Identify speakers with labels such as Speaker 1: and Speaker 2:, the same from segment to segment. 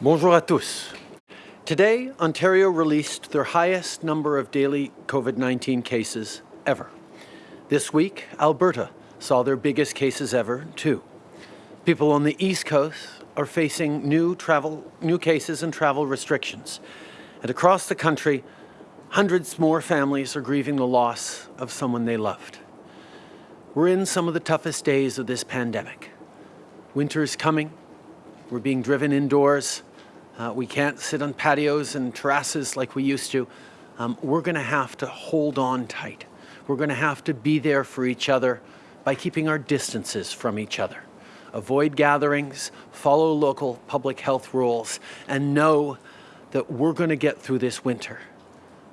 Speaker 1: Bonjour à tous. Today, Ontario released their highest number of daily COVID-19 cases ever. This week, Alberta saw their biggest cases ever, too. People on the East Coast are facing new travel, new cases and travel restrictions. And across the country, hundreds more families are grieving the loss of someone they loved. We're in some of the toughest days of this pandemic. Winter is coming. We're being driven indoors. Uh, we can't sit on patios and terraces like we used to. Um, we're going to have to hold on tight. We're going to have to be there for each other by keeping our distances from each other. Avoid gatherings, follow local public health rules, and know that we're going to get through this winter.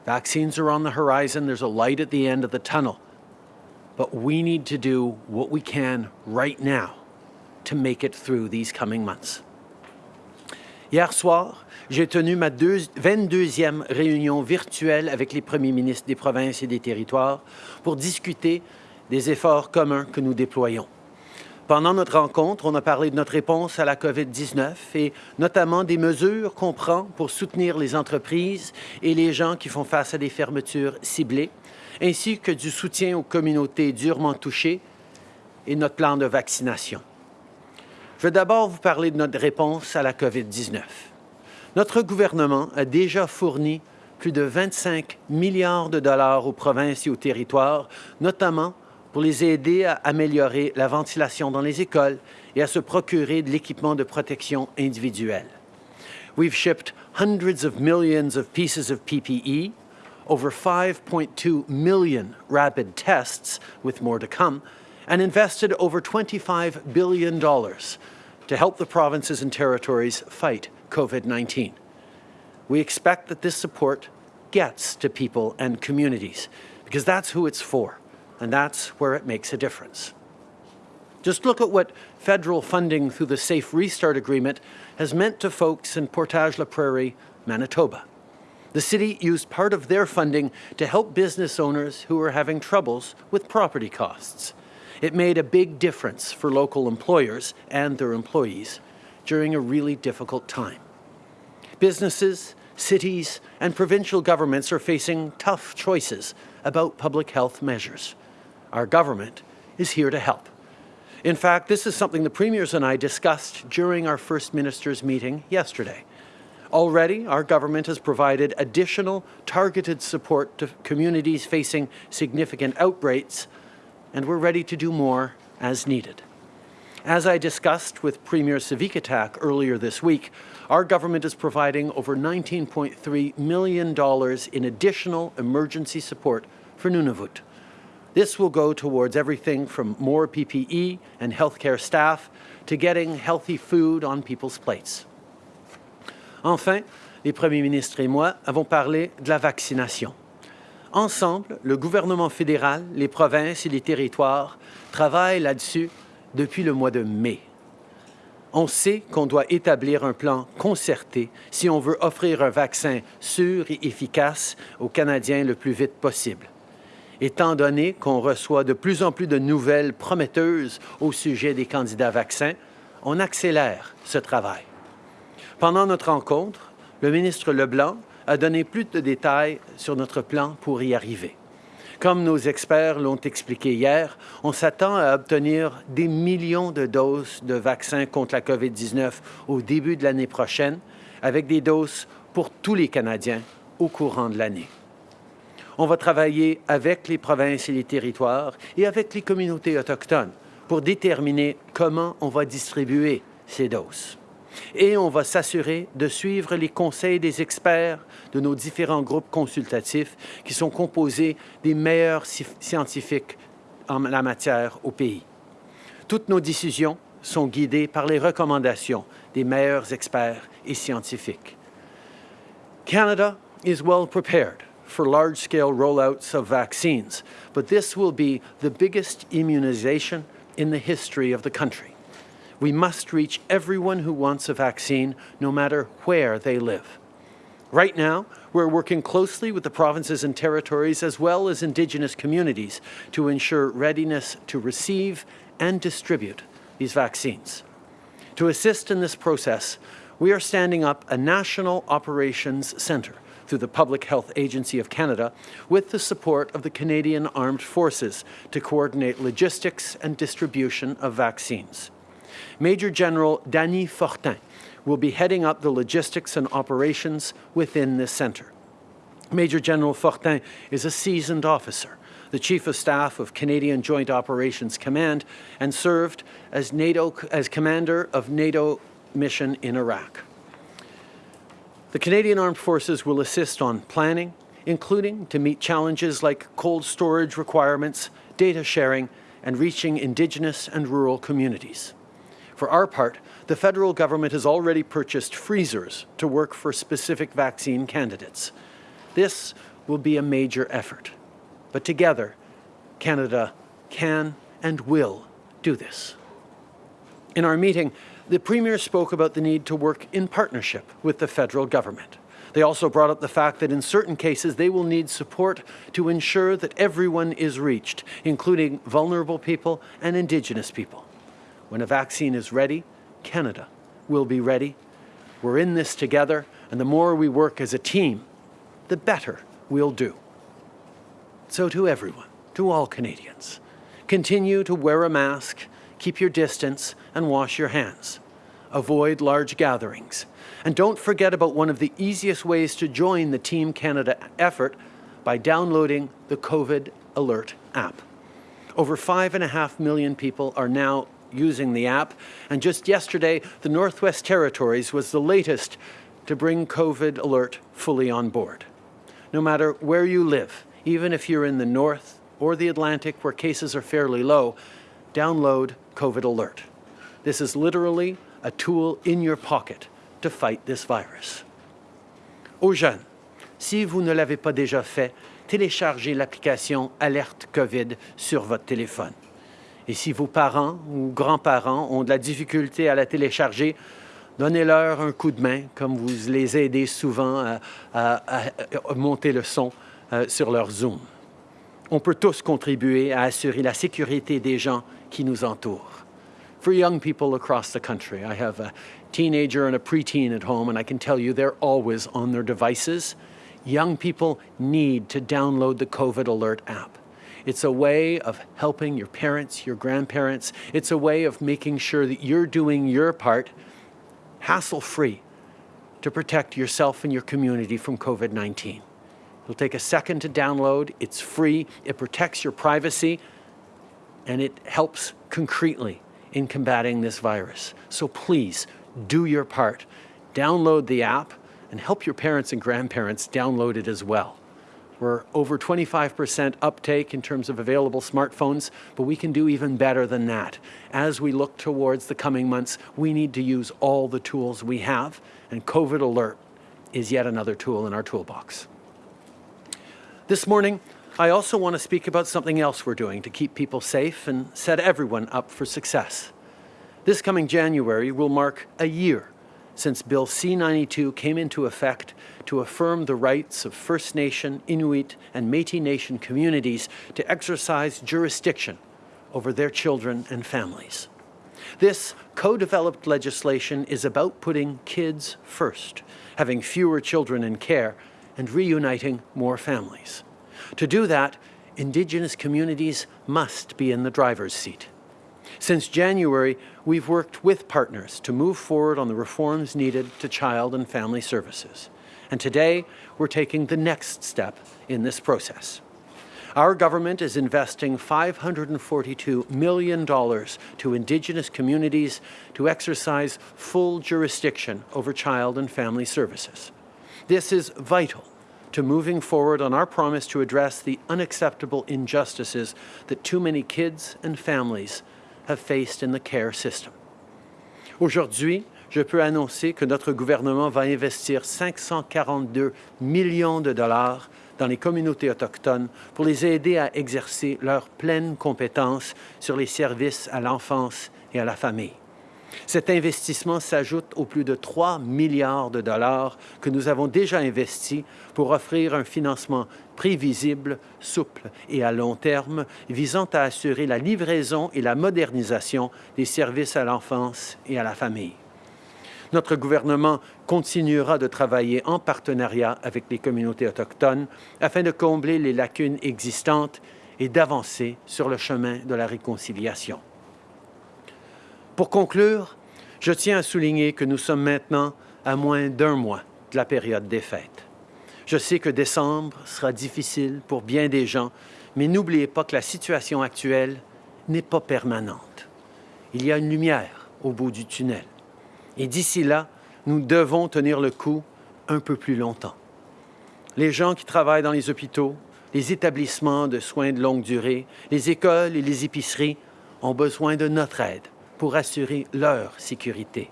Speaker 1: Vaccines are on the horizon. There's a light at the end of the tunnel. But we need to do what we can right now to make it through these coming months. Hier soir, j'ai tenu ma 22e réunion virtuelle avec les premiers ministres des provinces et des territoires pour discuter des efforts communs que nous déployons. Pendant notre rencontre, on a parlé de notre réponse à la COVID-19 et notamment des mesures qu'on prend pour soutenir les entreprises et les gens qui font face à des fermetures ciblées, ainsi que du soutien aux communautés durement touchées et notre plan de vaccination. Je vais d'abord vous parler de notre réponse à la COVID-19. Notre gouvernement a déjà fourni plus de 25 milliards de dollars aux provinces et aux territoires, notamment pour les aider à améliorer la ventilation dans les écoles et à se procurer de l'équipement de protection individuelle. We've shipped hundreds of millions of pieces of PPE, over 5.2 million rapid tests, with more to come, and invested over $25 billion to help the provinces and territories fight COVID-19. We expect that this support gets to people and communities because that's who it's for and that's where it makes a difference. Just look at what federal funding through the Safe Restart Agreement has meant to folks in Portage la Prairie, Manitoba. The city used part of their funding to help business owners who were having troubles with property costs. It made a big difference for local employers and their employees during a really difficult time. Businesses, cities, and provincial governments are facing tough choices about public health measures. Our government is here to help. In fact, this is something the Premiers and I discussed during our First Minister's meeting yesterday. Already, our government has provided additional targeted support to communities facing significant outbreaks and we're ready to do more as needed. As I discussed with Premier Savikataaq earlier this week, our government is providing over $19.3 million in additional emergency support for Nunavut. This will go towards everything from more PPE and healthcare staff to getting healthy food on people's plates. Enfin, les premiers ministres et moi avons parlé de la vaccination. Ensemble, le gouvernement fédéral, les provinces et les territoires travaillent là-dessus depuis le mois de mai. On sait qu'on doit établir un plan concerté si on veut offrir un vaccin sûr et efficace aux Canadiens le plus vite possible. Étant donné qu'on reçoit de plus en plus de nouvelles prometteuses au sujet des candidats vaccins, on accélère ce travail. Pendant notre rencontre, le ministre Leblanc a donné plus de détails sur notre plan pour y arriver. Comme nos experts l'ont expliqué hier, on s'attend à obtenir des millions de doses de vaccins contre la COVID-19 au début de l'année prochaine, avec des doses pour tous les Canadiens au courant de l'année. On va travailler avec les provinces et les territoires et avec les communautés autochtones pour déterminer comment on va distribuer ces doses et on va s'assurer de suivre les conseils des experts de nos différents groupes consultatifs qui sont composés des meilleurs scientifiques en la matière au pays. Toutes nos décisions sont guidées par les recommandations des meilleurs experts et scientifiques. Canada is well prepared for large-scale rollouts of vaccines, but this will be the biggest immunization in the history of the country. We must reach everyone who wants a vaccine, no matter where they live. Right now, we're working closely with the provinces and territories as well as Indigenous communities to ensure readiness to receive and distribute these vaccines. To assist in this process, we are standing up a National Operations Centre through the Public Health Agency of Canada with the support of the Canadian Armed Forces to coordinate logistics and distribution of vaccines. Major General Danny Fortin will be heading up the logistics and operations within this centre. Major General Fortin is a seasoned officer, the Chief of Staff of Canadian Joint Operations Command, and served as, NATO, as Commander of NATO mission in Iraq. The Canadian Armed Forces will assist on planning, including to meet challenges like cold storage requirements, data sharing, and reaching Indigenous and rural communities. For our part, the federal government has already purchased freezers to work for specific vaccine candidates. This will be a major effort. But together, Canada can and will do this. In our meeting, the Premier spoke about the need to work in partnership with the federal government. They also brought up the fact that in certain cases they will need support to ensure that everyone is reached, including vulnerable people and Indigenous people. When a vaccine is ready, Canada will be ready. We're in this together, and the more we work as a team, the better we'll do. So to everyone, to all Canadians, continue to wear a mask, keep your distance, and wash your hands. Avoid large gatherings. And don't forget about one of the easiest ways to join the Team Canada effort by downloading the COVID Alert app. Over five and a half million people are now using the app. And just yesterday, the Northwest Territories was the latest to bring COVID Alert fully on board. No matter where you live, even if you're in the North or the Atlantic where cases are fairly low, download COVID Alert. This is literally a tool in your pocket to fight this virus. Aux jeunes, si vous ne l'avez pas déjà fait, téléchargez l'application Alerte COVID sur votre téléphone. Et si vos parents ou grands-parents ont de la difficulté à la télécharger, donnez-leur un coup de main, comme vous les aidez souvent à, monter le son euh, sur leur Zoom. On peut tous contribuer à assurer la sécurité des gens qui nous entourent. For young people across the country, I have a teenager and a preteen at home, and I can tell you they're always on their devices. Young people need to download the COVID Alert app. It's a way of helping your parents, your grandparents. It's a way of making sure that you're doing your part hassle-free to protect yourself and your community from COVID-19. It'll take a second to download. It's free. It protects your privacy and it helps concretely in combating this virus. So please do your part. Download the app and help your parents and grandparents download it as well. We're over 25% uptake in terms of available smartphones, but we can do even better than that. As we look towards the coming months, we need to use all the tools we have, and COVID Alert is yet another tool in our toolbox. This morning, I also want to speak about something else we're doing to keep people safe and set everyone up for success. This coming January will mark a year since Bill C-92 came into effect to affirm the rights of First Nation, Inuit, and Métis Nation communities to exercise jurisdiction over their children and families. This co-developed legislation is about putting kids first, having fewer children in care, and reuniting more families. To do that, Indigenous communities must be in the driver's seat. Since January, we've worked with partners to move forward on the reforms needed to child and family services. And today, we're taking the next step in this process. Our government is investing $542 million to Indigenous communities to exercise full jurisdiction over child and family services. This is vital to moving forward on our promise to address the unacceptable injustices that too many kids and families have faced in the care system. Aujourd'hui, je peux annoncer que notre gouvernement va investir 542 millions de dollars dans les communautés autochtones pour les aider à exercer leurs pleines compétences sur les services à l'enfance et à la famille. Cet investissement s'ajoute aux plus de 3 milliards de dollars que nous avons déjà investis pour offrir un financement prévisible, souple et à long terme visant à assurer la livraison et la modernisation des services à l'enfance et à la famille. Notre gouvernement continuera de travailler en partenariat avec les communautés autochtones afin de combler les lacunes existantes et d'avancer sur le chemin de la réconciliation. Pour conclure, je tiens à souligner que nous sommes maintenant à moins d'un mois de la période des fêtes. Je sais que décembre sera difficile pour bien des gens, mais n'oubliez pas que la situation actuelle n'est pas permanente. Il y a une lumière au bout du tunnel. Et d'ici là, nous devons tenir le coup un peu plus longtemps. Les gens qui travaillent dans les hôpitaux, les établissements de soins de longue durée, les écoles et les épiceries ont besoin de notre aide pour assurer leur sécurité.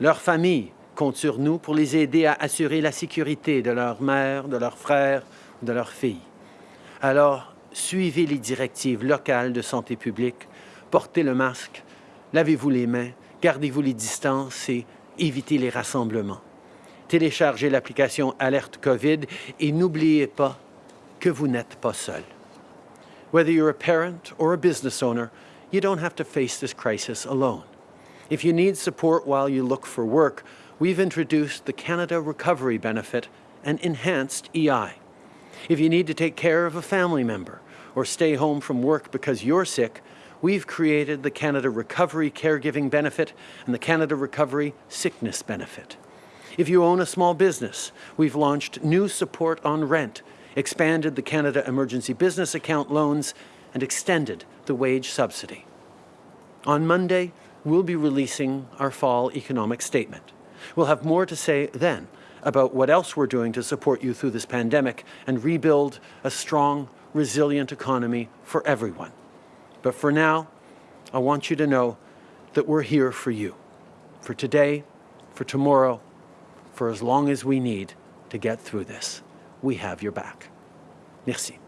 Speaker 1: Leurs familles comptent sur nous pour les aider à assurer la sécurité de leur mère, de leurs frères, de leurs filles. Alors, suivez les directives locales de santé publique, portez le masque, lavez-vous les mains, gardez-vous les distances et évitez les rassemblements. Téléchargez l'application Alerte COVID et n'oubliez pas que vous n'êtes pas seul. Whether you're a parent or a business owner, you don't have to face this crisis alone. If you need support while you look for work, we've introduced the Canada Recovery Benefit and enhanced EI. If you need to take care of a family member or stay home from work because you're sick, we've created the Canada Recovery Caregiving Benefit and the Canada Recovery Sickness Benefit. If you own a small business, we've launched new support on rent, expanded the Canada Emergency Business Account loans, and extended the wage subsidy. On Monday, we'll be releasing our fall economic statement. We'll have more to say then about what else we're doing to support you through this pandemic and rebuild a strong, resilient economy for everyone. But for now, I want you to know that we're here for you, for today, for tomorrow, for as long as we need to get through this. We have your back. Merci.